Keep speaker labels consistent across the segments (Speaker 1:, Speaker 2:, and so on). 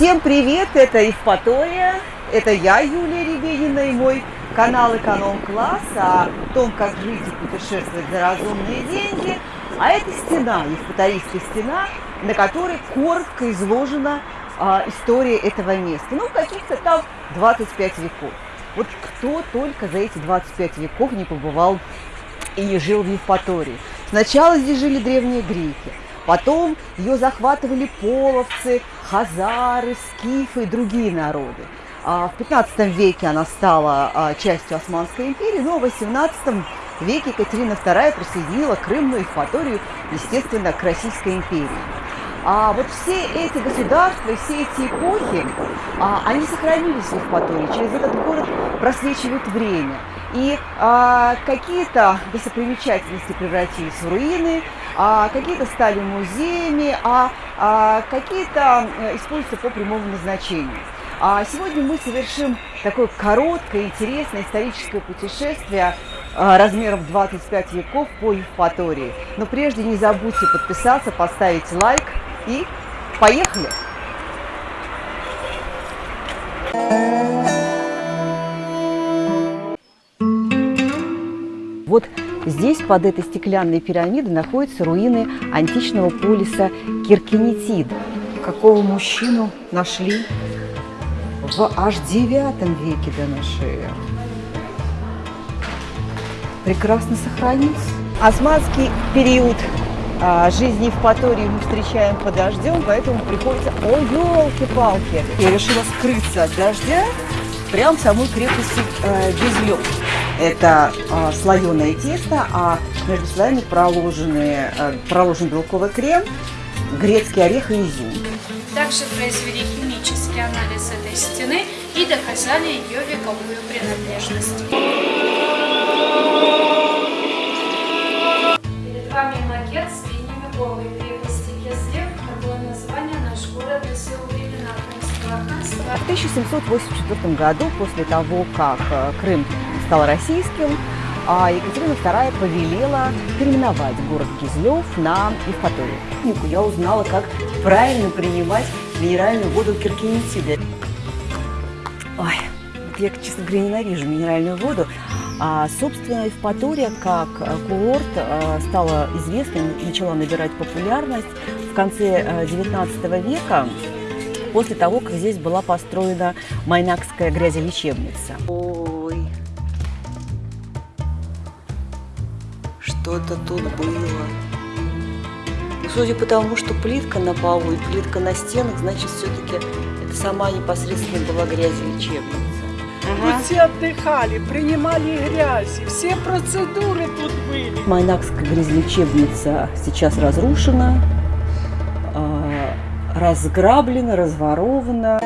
Speaker 1: Всем привет, это Евпатория, это я, Юлия Ребенина, и мой канал Эконом-класс о том, как жить и путешествовать за разумные деньги. А это стена, Евпаторийская стена, на которой коротко изложена а, история этого места. Ну, каких-то там 25 веков. Вот кто только за эти 25 веков не побывал и не жил в Евпатории. Сначала здесь жили древние греки, потом ее захватывали половцы, хазары, скифы и другие народы. А в 15 веке она стала а, частью Османской империи, но в 18 веке Екатерина II присоединила Крым, ну и Евпаторию, естественно, к Российской империи. А вот все эти государства, все эти эпохи, а, они сохранились в Евпатории. Через этот город просвечивает время. И а, какие-то достопримечательности превратились в руины, а какие-то стали музеями, а, а какие-то э, используются по прямому назначению. А сегодня мы совершим такое короткое, интересное историческое путешествие а, размером 25 веков по Евпатории. Но прежде не забудьте подписаться, поставить лайк и поехали! Вот здесь, под этой стеклянной пирамидой, находятся руины античного полиса Киркинетид. Какого мужчину нашли в аж девятом веке до нашей. Прекрасно сохранился. Османский период а, жизни Евпатории мы встречаем под дождем, поэтому приходится... О, елки-палки! Я решила скрыться от дождя прямо в самой крепости э, Безлёг. Это э, слоеное тесто, а между слоями проложены, э, проложен белковый крем, грецкий орех и изюм.
Speaker 2: Также произвели химический анализ этой стены и доказали ее вековую принадлежность. Перед вами макет с Новой крепости Кеслев, такое название наш город носил времена Крымского ханства.
Speaker 1: В 1784 году, после того, как э, Крым стал российским, а Екатерина II повелела переименовать город Кизлев на Евпаторию. Я узнала, как правильно принимать минеральную воду киркинетиды. Ой, я, честно говоря, ненавижу минеральную воду, а, собственно, Евпатория как курорт э, стала известной, начала набирать популярность в конце XIX э, века, после того, как здесь была построена Майнакская грязелечебница. Что-то тут было. Судя по тому, что плитка на полу и плитка на стенах, значит, все-таки это сама непосредственно была грязелечебница.
Speaker 3: Ага. Тут все отдыхали, принимали грязи, все процедуры тут были.
Speaker 1: Майнакская грязлечебница сейчас разрушена, а, разграблена, разворована.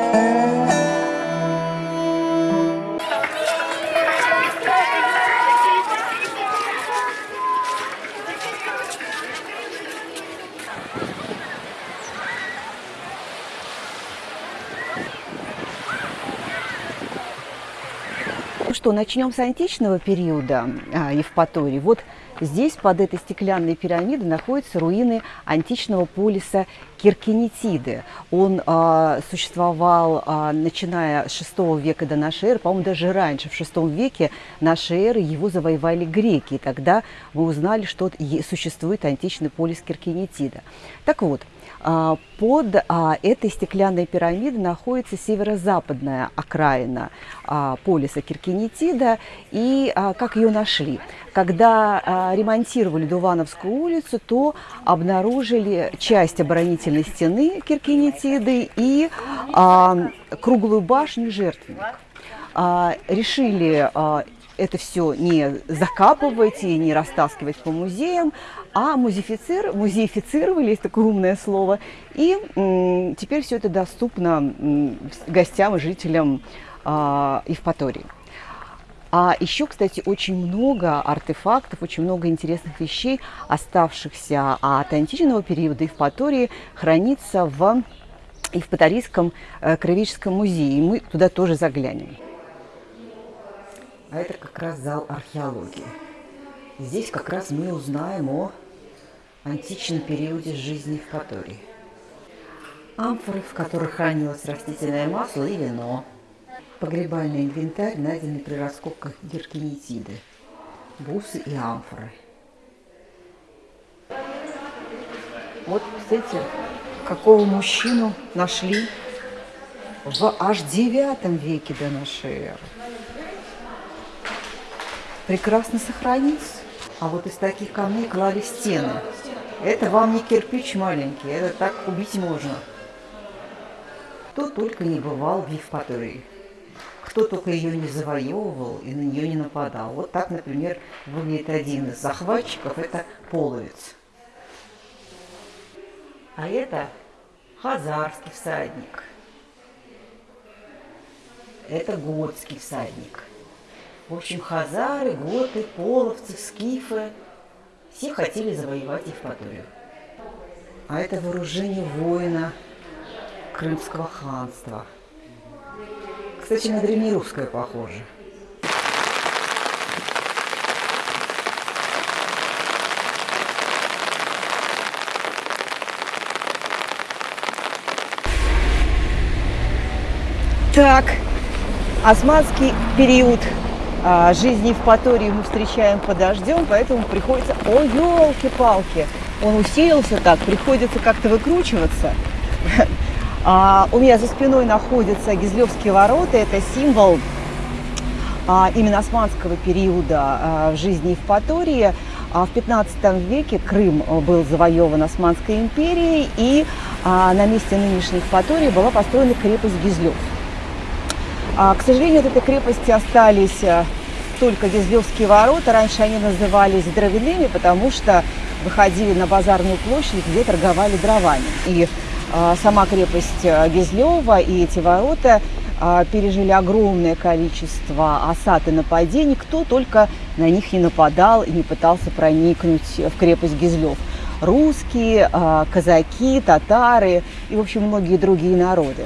Speaker 1: Что, начнем с античного периода а, Евпатории. Вот здесь, под этой стеклянной пирамидой, находятся руины античного полиса Киркинетиды. Он а, существовал, а, начиная с VI века до эры, по-моему, даже раньше, в VI веке нашей эры его завоевали греки. И тогда мы узнали, что существует античный полис Киркинетида. Так вот, под а, этой стеклянной пирамидой находится северо-западная окраина а, полиса Киркинетида. И как ее нашли? Когда ремонтировали Дувановскую улицу, то обнаружили часть оборонительной стены Киркинетиды и круглую башню жертвенник. Решили это все не закапывать и не растаскивать по музеям, а музеифицир, музеифицировали, есть такое умное слово, и теперь все это доступно гостям и жителям а, Евпатории. А еще, кстати, очень много артефактов, очень много интересных вещей, оставшихся от античного периода Евпатории, хранится в Евпаторийском э, краеведческом музее. И мы туда тоже заглянем. А это как раз зал археологии. Здесь как раз мы узнаем о античном периоде жизни в Катории. амфоры, в которых хранилось растительное масло и вино. Погребальный инвентарь, найденный при раскопках геркинетиды, бусы и амфоры. Вот, кстати, какого мужчину нашли в аж девятом веке до нашей эры. Прекрасно сохранился. А вот из таких камней клали стены. Это вам не кирпич маленький, это так убить можно. Кто только не бывал в Евпатории. Кто только ее не завоевывал и на нее не нападал. Вот так, например, выглядит один из захватчиков, это половец. А это хазарский всадник. Это готский всадник. В общем, хазары, готы, половцы, скифы все хотели завоевать Евпаторию. А это вооружение воина Крымского ханства. Кстати, на древнерусское похоже. Так, османский период жизни в Патории мы встречаем под дождем, поэтому приходится... О, елки-палки! Он усилился так, приходится как-то выкручиваться. А, у меня за спиной находятся Гизлевские ворота. Это символ а, именно османского периода а, в жизни Евпатории. А в 15 веке Крым был завоеван Османской империей, и а, на месте нынешней Евпатории была построена крепость Гизлев. А, к сожалению, от этой крепости остались а, только Гизлевские ворота. Раньше они назывались дровяными, потому что выходили на базарную площадь, где торговали дровами. И а, сама крепость Гизлева и эти ворота а, пережили огромное количество осад и нападений. Кто только на них не нападал и не пытался проникнуть в крепость Гизлев. Русские, казаки, татары и, в общем, многие другие народы.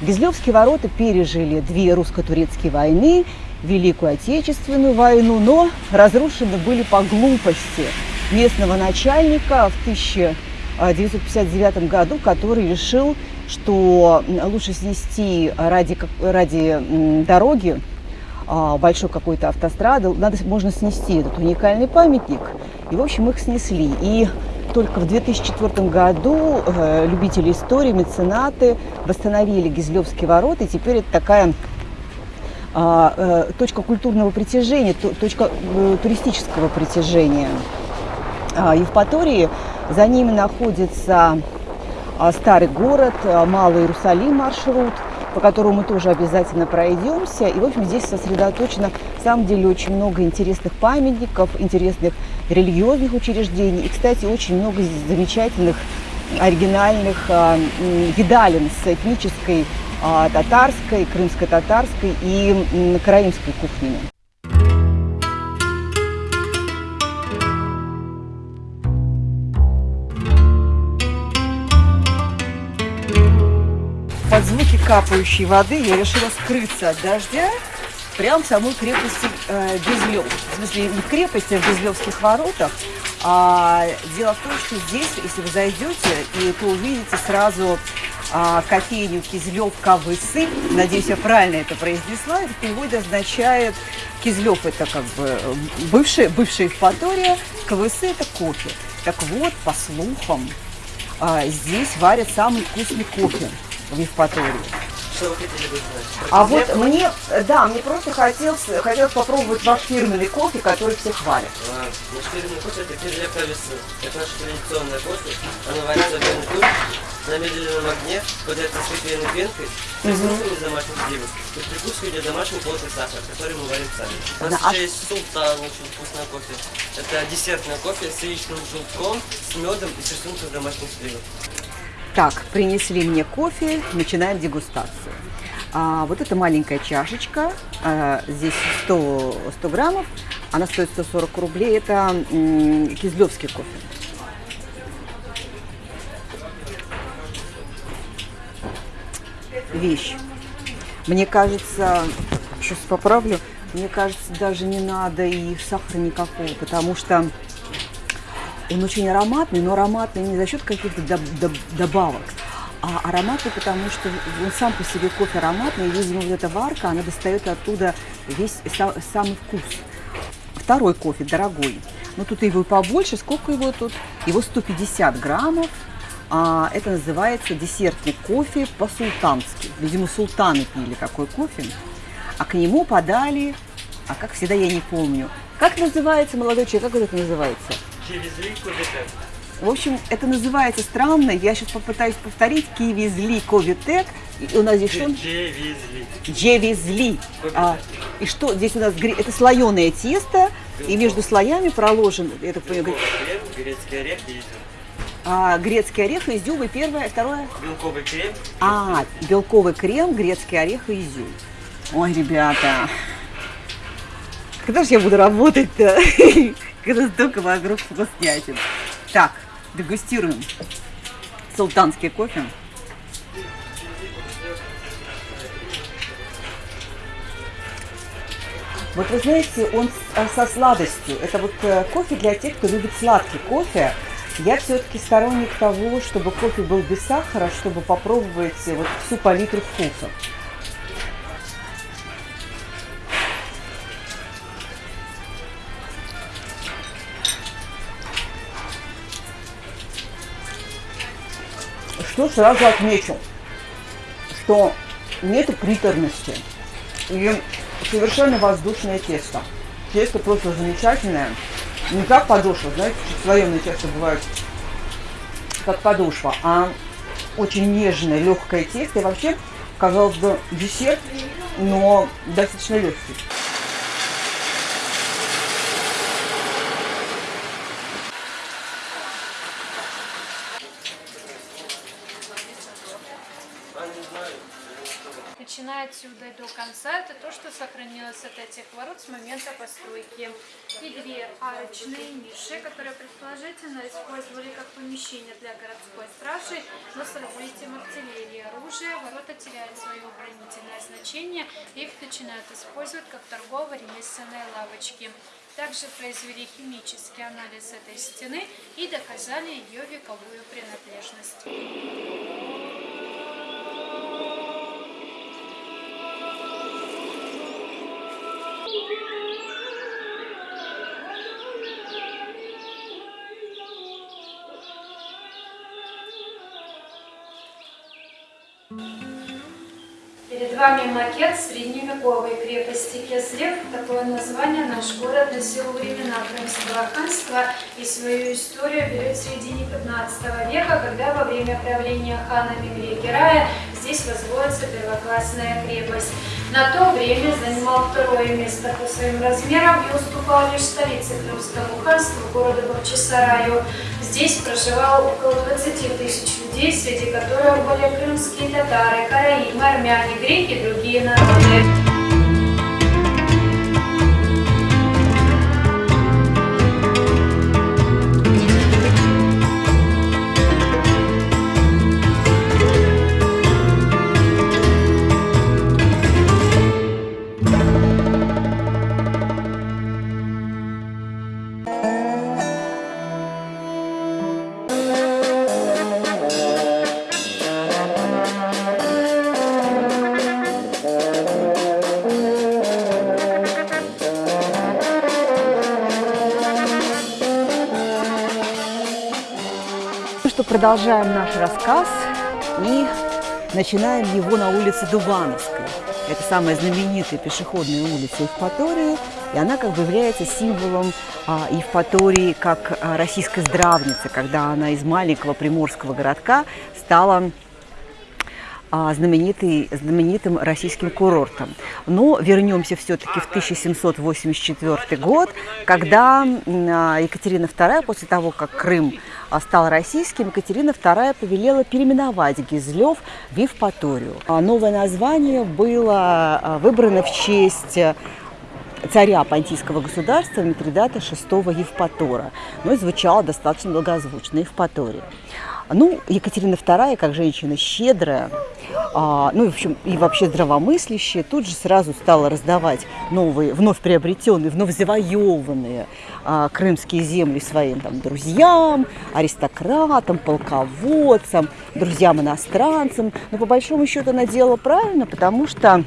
Speaker 1: Гизлевские ворота пережили две русско-турецкие войны, Великую Отечественную войну, но разрушены были по глупости местного начальника в 1000 1959 году, который решил, что лучше снести ради, ради дороги а, большой какой-то автострады, надо, можно снести этот уникальный памятник. И, в общем, их снесли. И только в 2004 году э, любители истории, меценаты восстановили Гизлевские ворота. И теперь это такая а, э, точка культурного притяжения, точка э, туристического притяжения а, Евпатории. За ними находится а, старый город, Малый Иерусалим маршрут, по которому мы тоже обязательно пройдемся. И, в общем, здесь сосредоточено, на самом деле, очень много интересных памятников, интересных религиозных учреждений. И, кстати, очень много замечательных, оригинальных э, видалин с этнической э, татарской, крымско-татарской и э, караимской кухнями. Капающей воды я решила скрыться от дождя прямо в самой крепости э, Безлев. В смысле, не в крепости, а в Безлевских воротах. А, дело в том, что здесь, если вы зайдете, и то увидите сразу а, кофейню Кизлев Кавысы. Надеюсь, я правильно это произнесла. Это в означает Кизлев это как бы бывшая, бывшая Евпатория, Кавысы это кофе. Так вот, по слухам, а, здесь варят самый вкусный кофе в Евпатории.
Speaker 4: Что вы хотели бы знать?
Speaker 1: А вот мне, да, мне просто хотелось, хотелось попробовать ваш фирменный кофе, который все хвалят.
Speaker 4: А, наш фирменный кофе это кизля кависы. Это наше традиционное кофе. Оно варится в венку на медленном огне, подается с кофейной пенкой, с рисунками из домашних сливок. И прикусывание домашний плотный сахар, который мы варим сами. У нас
Speaker 1: Да, а
Speaker 4: еще есть султан, очень вкусное кофе. Это десертное кофе с яичным желтком, с медом и с рисунком домашних сливок.
Speaker 1: Так, принесли мне кофе, начинаем дегустацию. А, вот эта маленькая чашечка, а, здесь 100, 100 граммов, она стоит 140 рублей, это м, кизлевский кофе. Вещь. Мне кажется, сейчас поправлю, мне кажется, даже не надо и сахара никакого, потому что он очень ароматный, но ароматный не за счет каких-то доб- доб- добавок, А ароматный, потому что он сам по себе кофе ароматный, и, видимо, вот эта варка, она достает оттуда весь са- самый вкус. Второй кофе дорогой. Ну, тут его побольше. Сколько его тут? Его 150 граммов. А, это называется десертный кофе по-султански. Видимо, султаны пили какой кофе. А к нему подали, а как всегда я не помню. Как называется, молодой человек, как это называется?
Speaker 4: Кубика.
Speaker 1: В общем, это называется странно. Я сейчас попытаюсь повторить. Кивизли ковитек. И у нас здесь что?
Speaker 4: Привезли.
Speaker 1: Джевизли. А, и что здесь у нас? Это слоеное тесто. И между слоями проложен, так понимаю,
Speaker 4: Крем, грецкий орех и изюм.
Speaker 1: а, грецкий орех, изюм и первое, второе.
Speaker 4: Белковый крем.
Speaker 1: А, белковый крем, грецкий орех и изюм. Ой, ребята, когда же я буду работать-то? Столько вокруг вкуснятин. Так, дегустируем султанский кофе. Вот вы знаете, он а, со сладостью. Это вот э, кофе для тех, кто любит сладкий кофе. Я все-таки сторонник того, чтобы кофе был без сахара, чтобы попробовать э, вот всю палитру вкусов. Что сразу отмечу, что нету приторности и совершенно воздушное тесто. Тесто просто замечательное. Не как подошва, знаете, слоеное тесто бывает как подошва, а очень нежное, легкое тесто. И вообще, казалось бы, десерт, но достаточно легкий.
Speaker 2: Начиная отсюда и до конца, это сохранилось от этих ворот с момента постройки. И две арочные ниши, которые предположительно использовали как помещение для городской стражи, но с развитием артиллерии оружия ворота теряют свое оборонительное значение, и их начинают использовать как торгово-ремесленные лавочки. Также произвели химический анализ этой стены и доказали ее вековую принадлежность. Перед вами макет средневековой крепости Кеслев. Такое название наш город носил времена Крымского ханства и свою историю берет в середине 15 века, когда во время правления хана Мигре-Герая здесь возводится первоклассная крепость. На то время занимал второе место по своим размерам и уступал лишь столице Крымскому ханству, городу Бахчисараю. Здесь проживало около 20 тысяч людей, среди которых были крымские татары, караимы, армяне, греки и другие народы.
Speaker 1: Продолжаем наш рассказ и начинаем его на улице Дубановской. Это самая знаменитая пешеходная улица Евпатории, и она как бы является символом а, Евпатории как а, российской здравницы, когда она из маленького приморского городка стала а, знаменитый, знаменитым российским курортом. Но вернемся все-таки в 1784 год, когда а, Екатерина II, после того, как Крым стал российским, Екатерина II повелела переименовать Гизлев в Евпаторию. А Новое название было а, выбрано в честь э, царя Понтийского государства Митридата VI Евпатора, но и звучало достаточно благозвучно Евпатория. Ну, Екатерина II, как женщина щедрая, а, ну, в общем, и вообще здравомыслящая, тут же сразу стала раздавать новые, вновь приобретенные, вновь завоеванные а, крымские земли своим там, друзьям, аристократам, полководцам, друзьям-иностранцам. Но по большому счету она делала правильно, потому что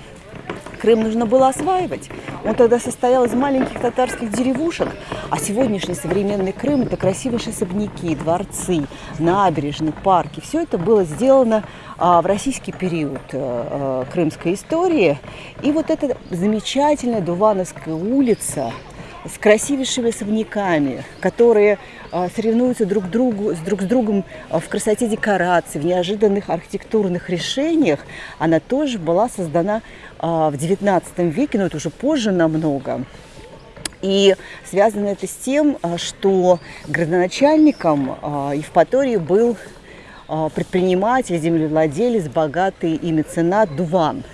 Speaker 1: Крым нужно было осваивать. Он тогда состоял из маленьких татарских деревушек, а сегодняшний современный Крым – это красивейшие особняки, дворцы, набережные, парки. Все это было сделано а, в российский период а, крымской истории. И вот эта замечательная Дувановская улица – с красивейшими особняками, которые а, соревнуются друг, другу, друг с другом а, в красоте декораций, в неожиданных архитектурных решениях, она тоже была создана а, в XIX веке, но это уже позже намного. И связано это с тем, что градоначальником Евпатории был предприниматель, землевладелец, богатый и меценат Дуван –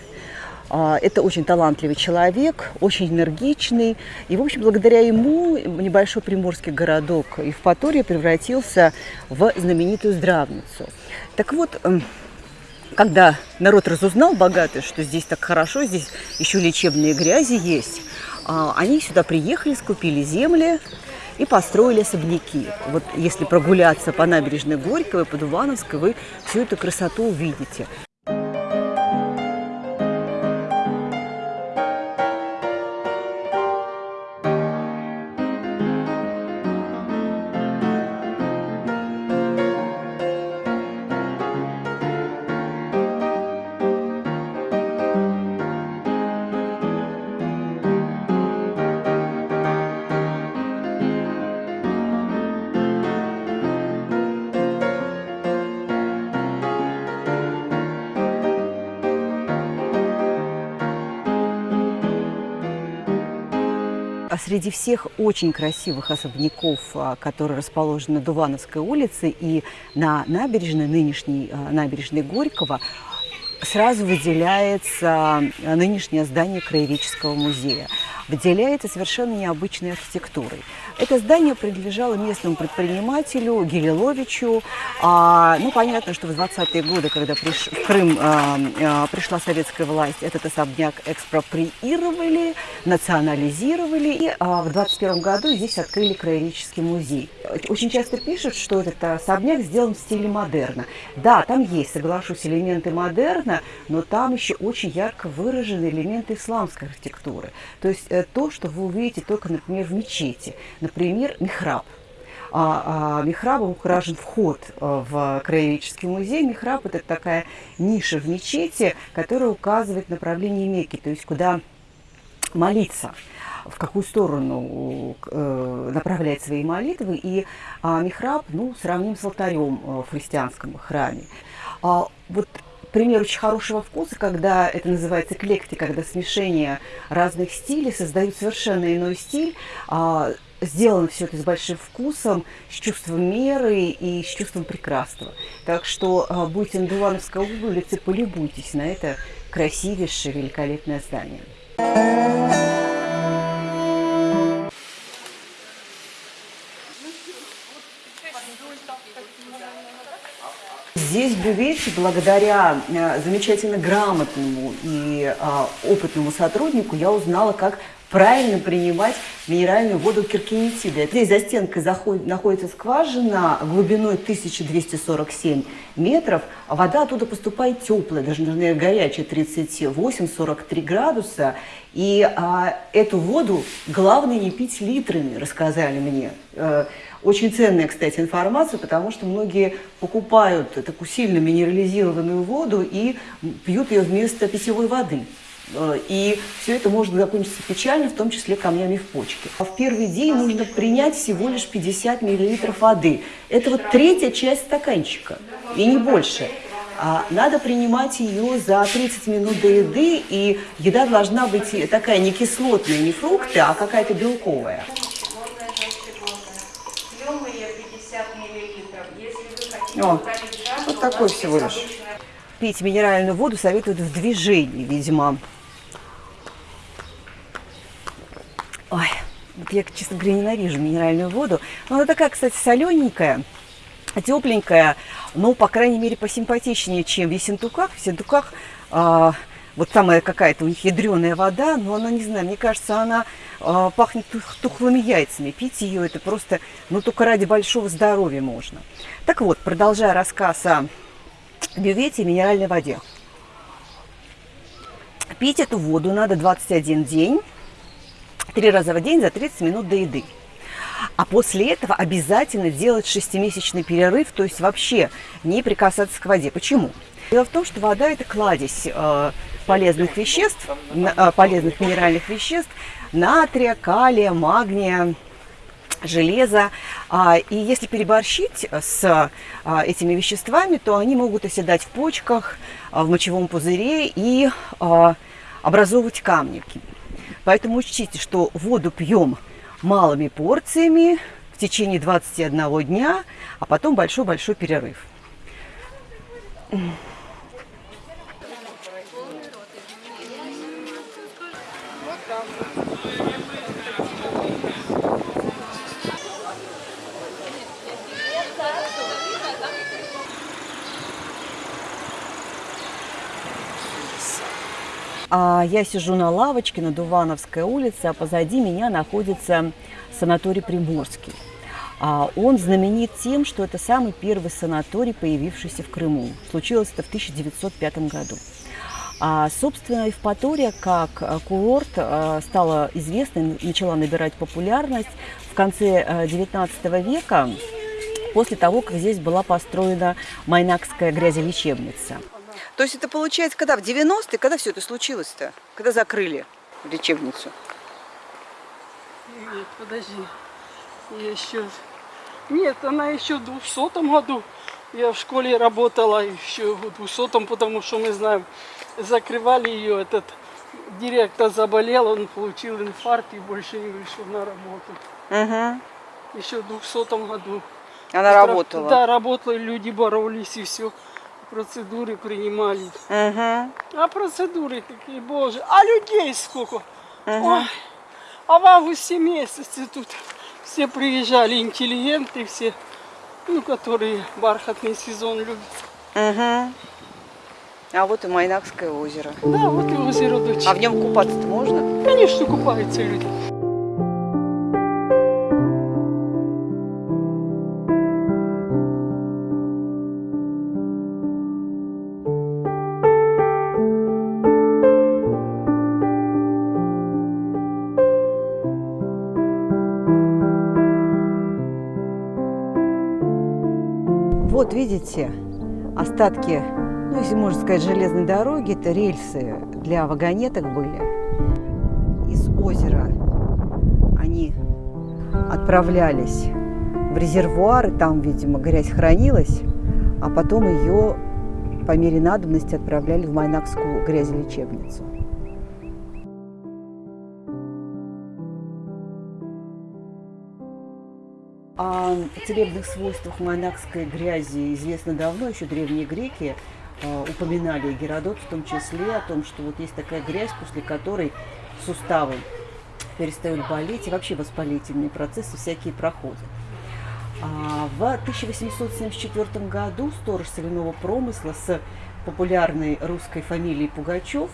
Speaker 1: это очень талантливый человек, очень энергичный. И, в общем, благодаря ему небольшой приморский городок Евпатория превратился в знаменитую здравницу. Так вот, эм, когда народ разузнал богатый, что здесь так хорошо, здесь еще лечебные грязи есть, а, они сюда приехали, скупили земли и построили особняки. Вот если прогуляться по набережной Горького, по Дувановской, вы всю эту красоту увидите. Среди всех очень красивых особняков, а, которые расположены на Дувановской улице и на набережной, нынешней а, набережной Горького, сразу выделяется нынешнее здание Краеведческого музея выделяется совершенно необычной архитектурой. Это здание принадлежало местному предпринимателю Гелиловичу. А, ну, понятно, что в 20-е годы, когда приш... в Крым а, а, пришла советская власть, этот особняк экспроприировали, национализировали. И а, в 21 году здесь открыли краеведческий музей. Очень часто пишут, что этот особняк сделан в стиле модерна. Да, там есть, соглашусь, элементы модерна, но там еще очень ярко выражены элементы исламской архитектуры. То есть э, то, что вы увидите только, например, в мечети. Например, михраб. А, а, михрабом украшен вход э, в краеведческий музей. Михраб – это такая ниша в мечети, которая указывает направление Мекки, то есть куда молиться в какую сторону э, направлять свои молитвы. И а, михраб ну, сравним с алтарем э, в христианском храме. А, вот пример очень хорошего вкуса, когда это называется эклектика, когда смешение разных стилей создают совершенно иной стиль. А, сделано все это с большим вкусом, с чувством меры и с чувством прекрасного. Так что будете на Дувановской улице, полюбуйтесь на это красивейшее, великолепное здание. Здесь Бювете, благодаря э, замечательно грамотному и а, опытному сотруднику, я узнала, как правильно принимать минеральную воду киркинетида. Здесь за стенкой заходит, находится скважина глубиной 1247 метров. А вода оттуда поступает теплая, даже, наверное, горячая, 38-43 градуса. И а, эту воду главное не пить литрами, рассказали мне. Очень ценная, кстати, информация, потому что многие покупают такую сильно минерализированную воду и пьют ее вместо питьевой воды. Э, и все это может закончиться печально, в том числе камнями в почке. А в первый день нужно принять всего лишь 50 мл воды. Это вот третья часть стаканчика, и не больше. А надо принимать ее за 30 минут до еды, и еда должна быть такая не кислотная, не фрукты, а какая-то белковая. О, вот такой всего лишь. Пить минеральную воду советуют в движении, видимо. Ой, я, честно говоря, ненавижу минеральную воду. Но она такая, кстати, солененькая. тепленькая, но, по крайней мере, посимпатичнее, чем в Ессентуках. В Ессентуках а, вот самая какая-то у них ядреная вода, но она, не знаю, мне кажется, она а, пахнет тух, тухлыми яйцами. Пить ее это просто, ну, только ради большого здоровья можно. Так вот, продолжая рассказ о бювете и минеральной воде. Пить эту воду надо 21 день, три раза в день за 30 минут до еды. А после этого обязательно делать шестимесячный перерыв, то есть вообще не прикасаться к воде. Почему? Дело в том, что вода – это кладезь э, полезных веществ, э, полезных минеральных веществ, натрия, калия, магния, железа. А, и если переборщить с а, этими веществами, то они могут оседать в почках, а, в мочевом пузыре и образовывать камни. Поэтому учтите, что воду пьем малыми порциями в течение 21 дня, а потом большой-большой перерыв. А я сижу на лавочке на Дувановской улице, а позади меня находится санаторий Приморский. А он знаменит тем, что это самый первый санаторий, появившийся в Крыму. Случилось это в 1905 году. А, собственно, Евпатория как э, курорт э, стала известной, начала набирать популярность в конце XIX э, века, после того, как здесь была построена Майнакская грязелечебница. То есть это получается, когда в 90-е, когда все это случилось-то? Когда закрыли лечебницу?
Speaker 3: Нет, подожди. Я еще... Нет, она еще в 200 году. Я в школе работала еще в 200 потому что мы знаем, закрывали ее, этот директор заболел, он получил инфаркт и больше не вышел на работу. Угу. Еще в 200 году.
Speaker 1: Она работала?
Speaker 3: Да, работала, люди боролись и все процедуры принимали. Угу. А процедуры такие, боже. А людей сколько? Угу. Ой. А в августе месяце тут все приезжали, интеллигенты все, ну, которые бархатный сезон любят.
Speaker 1: Угу. А вот и Майнакское озеро.
Speaker 3: Да, вот и озеро дочь.
Speaker 1: А в нем купаться-то можно?
Speaker 3: Конечно, купаются люди.
Speaker 1: Вот видите, остатки, ну если можно сказать, железной дороги, это рельсы для вагонеток были. Из озера они отправлялись в резервуары, там, видимо, грязь хранилась, а потом ее по мере надобности отправляли в Майнакскую грязелечебницу. О целебных свойствах монахской грязи известно давно, еще древние греки э, упоминали, Геродот в том числе, о том, что вот есть такая грязь, после которой суставы перестают болеть, и вообще воспалительные процессы всякие проходят. А в 1874 году сторож соляного промысла с популярной русской фамилией Пугачев,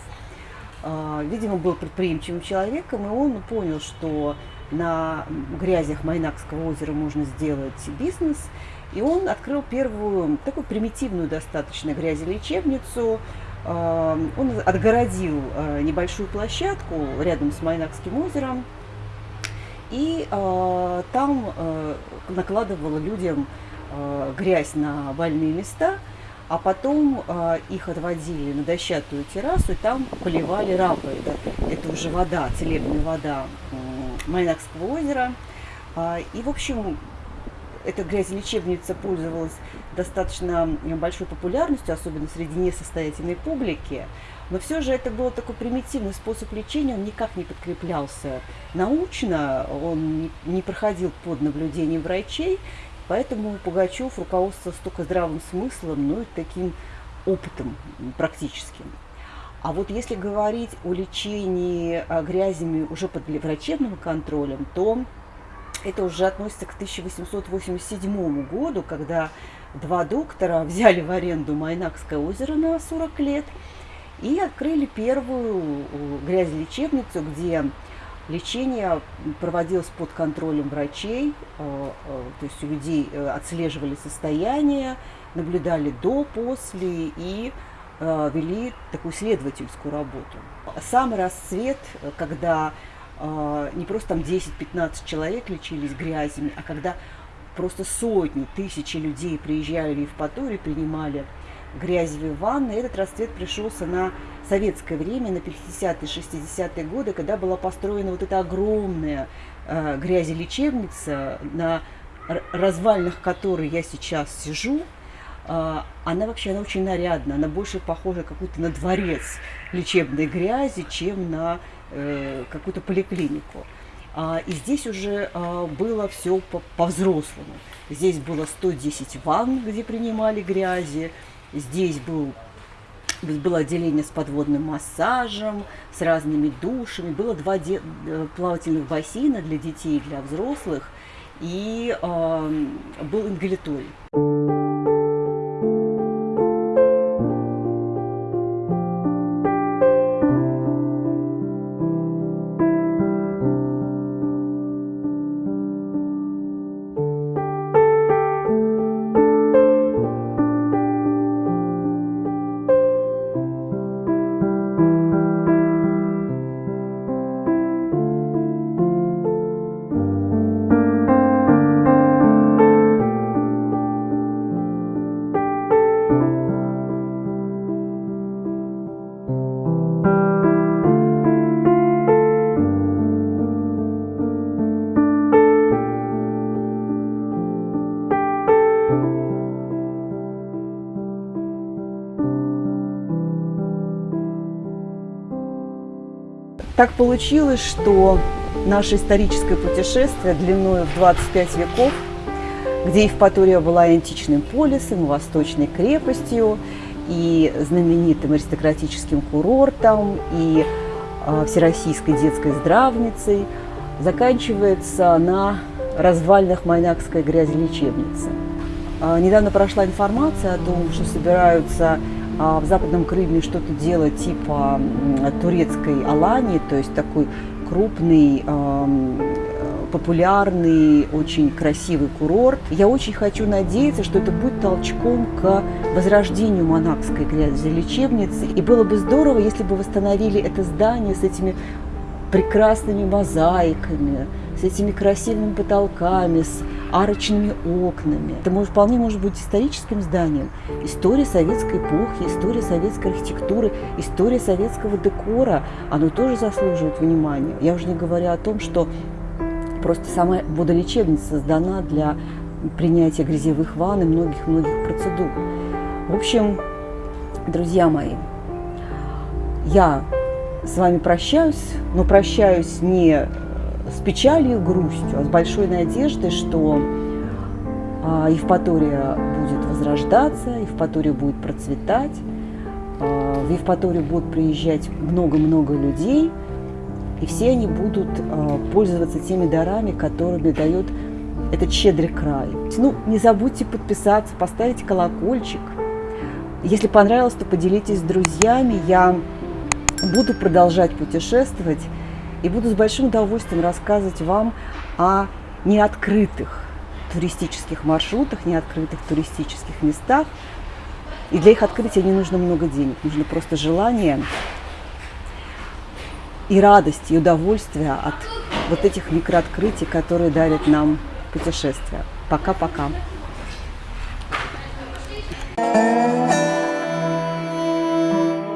Speaker 1: э, видимо, был предприимчивым человеком, и он понял, что на грязях Майнакского озера можно сделать бизнес. И он открыл первую, такую примитивную достаточно грязелечебницу. А, он отгородил а, небольшую площадку рядом с Майнакским озером. И а, там накладывал людям грязь на больные места, а потом их отводили на дощатую террасу, и там поливали рапы. Это, это уже вода, целебная вода Майнакского озера. А, и, в общем, эта грязелечебница пользовалась достаточно большой популярностью, особенно среди несостоятельной публики. Но все же это был такой примитивный способ лечения, он никак не подкреплялся научно, он не проходил под наблюдением врачей, поэтому Пугачев руководствовался только здравым смыслом, но и таким опытом практическим. А вот если говорить о лечении а, грязями уже под врачебным контролем, то Это уже относится к 1887 году, когда два доктора взяли в аренду Майнакское озеро на 40 лет и открыли первую грязелечебницу, где лечение проводилось под контролем врачей, э, э, то есть у людей э, отслеживали состояние, наблюдали до, после и вели такую исследовательскую работу. Самый расцвет, когда не просто там 10-15 человек лечились грязями, а когда просто сотни, тысячи людей приезжали в Евпаторию, принимали грязевые ванны. Этот расцвет пришелся на советское время, на 50-е, 60-е годы, когда была построена вот эта огромная э, грязелечебница, на развалинах которой я сейчас сижу. Э, она вообще она очень нарядна, она больше похожа какую-то на дворец лечебной грязи, чем на э, какую-то поликлинику. А, и здесь уже а, было все по-взрослому. Здесь было 110 ванн, где принимали грязи. Здесь был, было отделение с подводным массажем, с разными душами. Было два де- э, плавательных бассейна для детей и для взрослых. И э, был ингаляторий. Так получилось, что наше историческое путешествие длиной в 25 веков, где Евпатория была античным полисом, восточной крепостью, и знаменитым аристократическим курортом, и э, всероссийской детской здравницей, заканчивается на развалинах Майнакской грязелечебницы. Э, недавно прошла информация о том, что собираются а в Западном Крыме что-то делать типа турецкой Алании, то есть такой крупный, популярный, очень красивый курорт. Я очень хочу надеяться, что это будет толчком к возрождению монахской лечебницы. И было бы здорово, если бы восстановили это здание с этими прекрасными мозаиками, с этими красивыми потолками, с арочными окнами. Это может, вполне может быть историческим зданием. История советской эпохи, история советской архитектуры, история советского декора, оно тоже заслуживает внимания. Я уже не говорю о том, что просто сама водолечебница создана для принятия грязевых ванн и многих-многих процедур. В общем, друзья мои, я с вами прощаюсь, но прощаюсь не с печалью и грустью, а с большой надеждой, что а, Евпатория будет возрождаться, Евпатория будет процветать, а, в Евпаторию будут приезжать много-много людей, и все они будут а, пользоваться теми дарами, которыми дает этот щедрый край. Ну, не забудьте подписаться, поставить колокольчик. Если понравилось, то поделитесь с друзьями. Я буду продолжать путешествовать и буду с большим удовольствием рассказывать вам о неоткрытых туристических маршрутах, неоткрытых туристических местах. И для их открытия не нужно много денег, нужно просто желание и радость, и удовольствие от вот этих микрооткрытий, которые дарят нам путешествия. Пока-пока. thank you